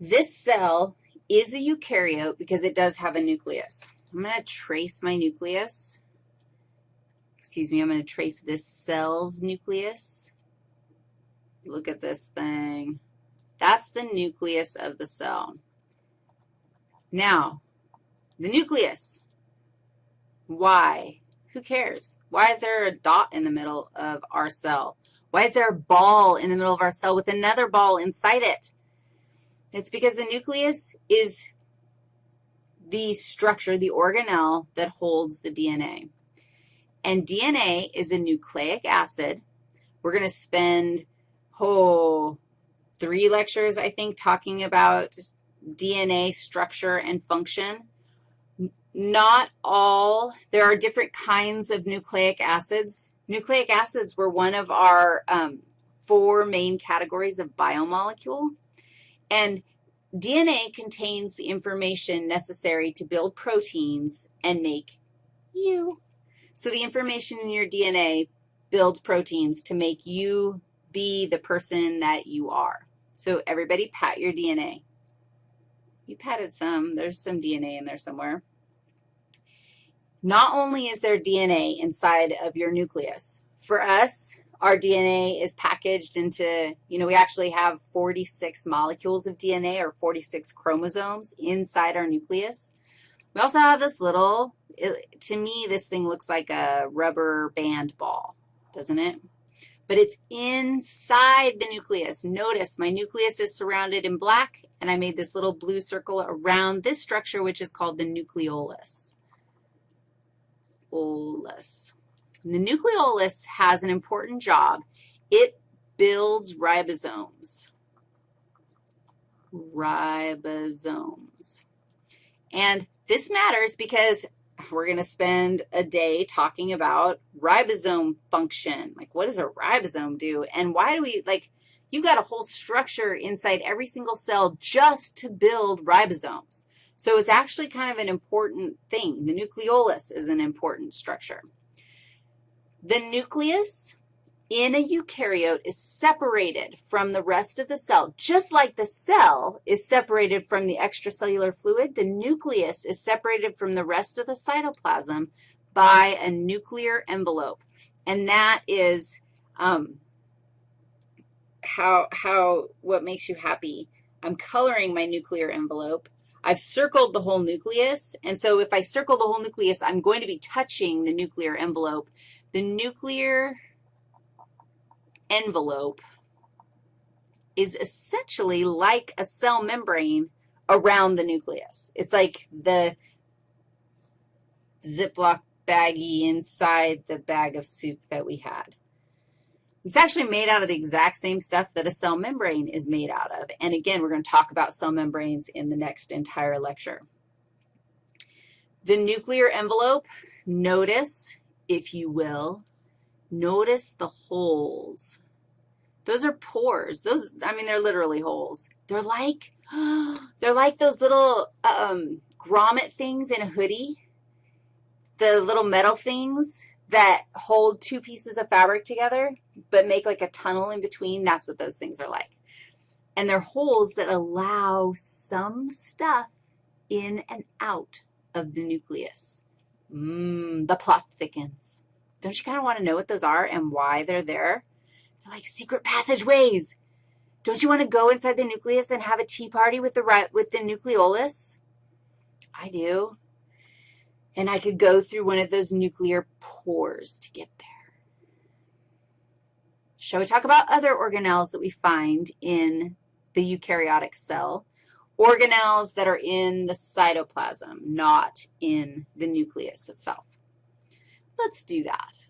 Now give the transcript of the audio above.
This cell is a eukaryote because it does have a nucleus. I'm going to trace my nucleus. Excuse me, I'm going to trace this cell's nucleus. Look at this thing. That's the nucleus of the cell. Now, the nucleus. Why? Who cares? Why is there a dot in the middle of our cell? Why is there a ball in the middle of our cell with another ball inside it? It's because the nucleus is the structure, the organelle that holds the DNA. And DNA is a nucleic acid. We're going to spend, oh, three lectures, I think, talking about DNA structure and function. Not all, there are different kinds of nucleic acids. Nucleic acids were one of our um, four main categories of biomolecule. And DNA contains the information necessary to build proteins and make you. So the information in your DNA builds proteins to make you be the person that you are. So everybody pat your DNA. You patted some. There's some DNA in there somewhere. Not only is there DNA inside of your nucleus, for us, our DNA is packaged into, you know, we actually have 46 molecules of DNA or 46 chromosomes inside our nucleus. We also have this little, it, to me, this thing looks like a rubber band ball, doesn't it? But it's inside the nucleus. Notice my nucleus is surrounded in black, and I made this little blue circle around this structure, which is called the nucleolus. Olus. The nucleolus has an important job. It builds ribosomes. Ribosomes. And this matters because we're going to spend a day talking about ribosome function. Like, what does a ribosome do? And why do we, like, you've got a whole structure inside every single cell just to build ribosomes. So it's actually kind of an important thing. The nucleolus is an important structure. The nucleus in a eukaryote is separated from the rest of the cell. Just like the cell is separated from the extracellular fluid, the nucleus is separated from the rest of the cytoplasm by a nuclear envelope. And that is um, how, how, what makes you happy. I'm coloring my nuclear envelope. I've circled the whole nucleus, and so if I circle the whole nucleus, I'm going to be touching the nuclear envelope. The nuclear envelope is essentially like a cell membrane around the nucleus. It's like the Ziploc baggie inside the bag of soup that we had. It's actually made out of the exact same stuff that a cell membrane is made out of. And again, we're going to talk about cell membranes in the next entire lecture. The nuclear envelope, notice, if you will, notice the holes. Those are pores. Those, I mean, they're literally holes. They're like, they're like those little um, grommet things in a hoodie, the little metal things that hold two pieces of fabric together but make like a tunnel in between. That's what those things are like. And they're holes that allow some stuff in and out of the nucleus. Mmm, the plot thickens. Don't you kind of want to know what those are and why they're there? They're like secret passageways. Don't you want to go inside the nucleus and have a tea party with the, with the nucleolus? I do and I could go through one of those nuclear pores to get there. Shall we talk about other organelles that we find in the eukaryotic cell? Organelles that are in the cytoplasm, not in the nucleus itself. Let's do that.